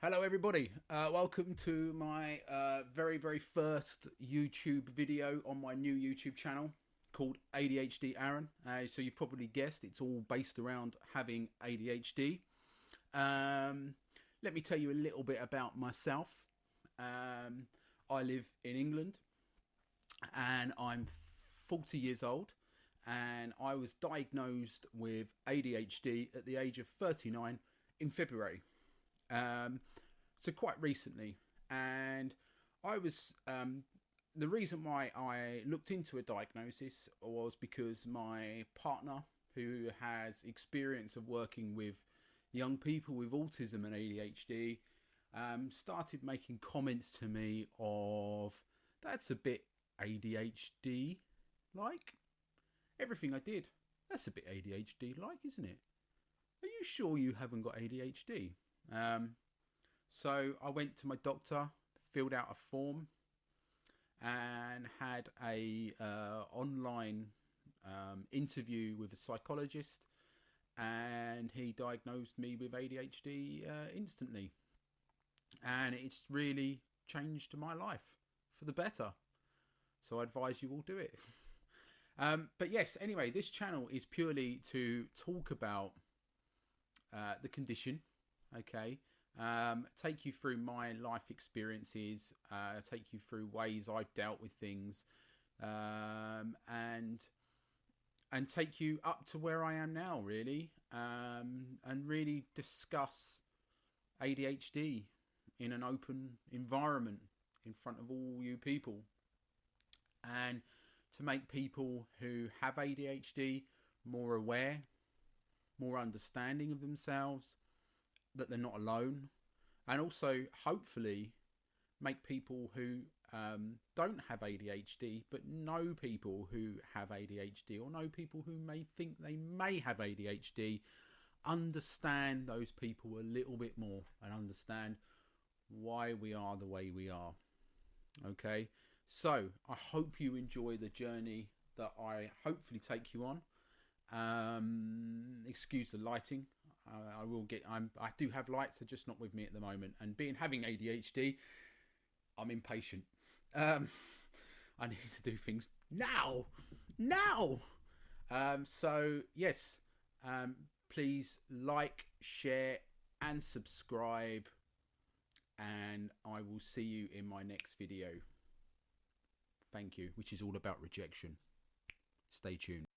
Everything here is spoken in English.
Hello, everybody. Uh, welcome to my uh, very, very first YouTube video on my new YouTube channel called ADHD Aaron. Uh, so you've probably guessed it's all based around having ADHD. Um, let me tell you a little bit about myself. Um, I live in England and I'm 40 years old and I was diagnosed with ADHD at the age of 39 in February um, so quite recently, and I was um, the reason why I looked into a diagnosis was because my partner, who has experience of working with young people with autism and ADHD, um, started making comments to me of that's a bit ADHD like. Everything I did, that's a bit ADHD like, isn't it? Are you sure you haven't got ADHD? Um, so I went to my doctor, filled out a form, and had a uh, online um, interview with a psychologist, and he diagnosed me with ADHD uh, instantly, and it's really changed my life for the better. So I advise you all do it. um, but yes, anyway, this channel is purely to talk about uh, the condition okay? Um, take you through my life experiences uh, take you through ways i've dealt with things um, and and take you up to where i am now really um, and really discuss adhd in an open environment in front of all you people. And to make people who have adhd more aware more understanding of themselves that they're not alone, and also hopefully make people who um, don't have ADHD but know people who have ADHD or know people who may think they may have ADHD understand those people a little bit more and understand why we are the way we are. Okay, so I hope you enjoy the journey that I hopefully take you on. Um, excuse the lighting. I, will get. I'm. I do have lights. They're just not with me at the moment. And being having ADHD, I'm impatient. Um, I need to do things now, now. Um, so yes, um, please like, share, and subscribe. And I will see you in my next video. Thank you, which is all about rejection. Stay tuned.